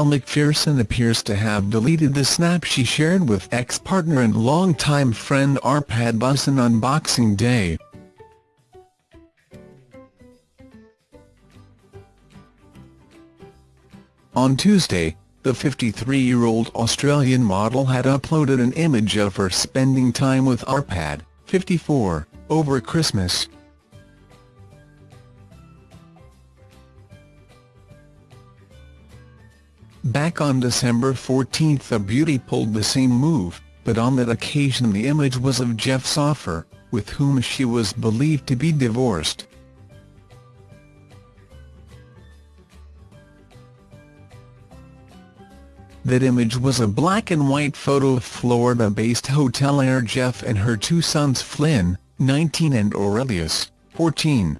Elle Macpherson appears to have deleted the snap she shared with ex-partner and longtime friend Arpad Busson on Boxing Day. On Tuesday, the 53-year-old Australian model had uploaded an image of her spending time with Arpad, 54, over Christmas. Back on December 14 the beauty pulled the same move, but on that occasion the image was of Jeff Soffer, with whom she was believed to be divorced. That image was a black and white photo of Florida-based hotel hotelier Jeff and her two sons Flynn, 19 and Aurelius, 14.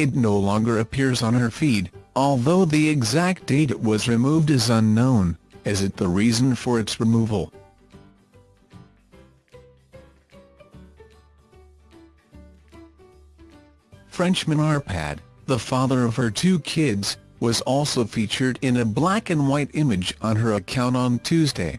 It no longer appears on her feed, although the exact date it was removed is unknown, as it the reason for its removal. Frenchman Arpad, the father of her two kids, was also featured in a black and white image on her account on Tuesday.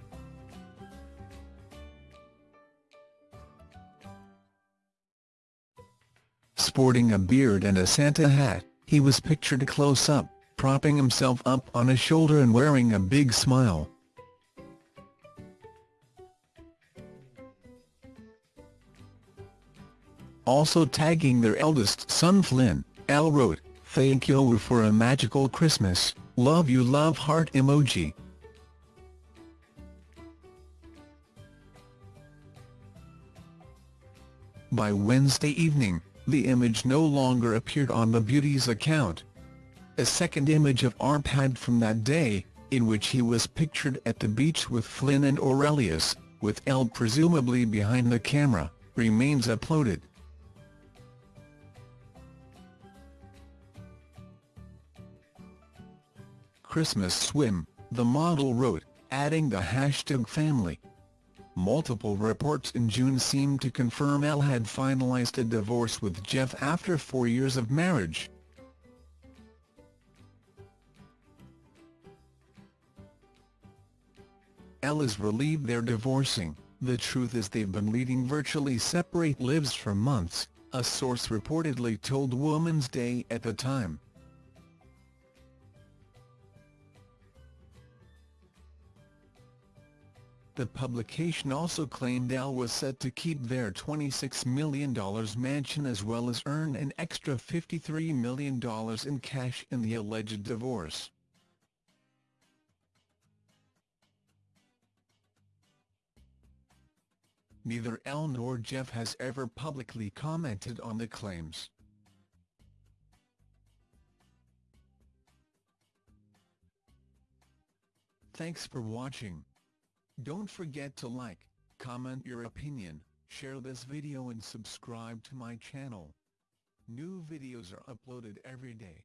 Sporting a beard and a Santa hat, he was pictured close-up, propping himself up on a shoulder and wearing a big smile. Also tagging their eldest son Flynn, Elle wrote, Thank you for a magical Christmas, love you love heart emoji. By Wednesday evening, the image no longer appeared on the beauty's account. A second image of Arpad from that day, in which he was pictured at the beach with Flynn and Aurelius, with Elle presumably behind the camera, remains uploaded. Christmas swim, the model wrote, adding the hashtag family. Multiple reports in June seemed to confirm Elle had finalized a divorce with Jeff after four years of marriage. Elle is relieved they're divorcing, the truth is they've been leading virtually separate lives for months, a source reportedly told Woman's Day at the time. The publication also claimed Elle was set to keep their $26 million mansion as well as earn an extra $53 million in cash in the alleged divorce. Neither Elle nor Jeff has ever publicly commented on the claims. Thanks for watching. Don't forget to like, comment your opinion, share this video and subscribe to my channel. New videos are uploaded every day.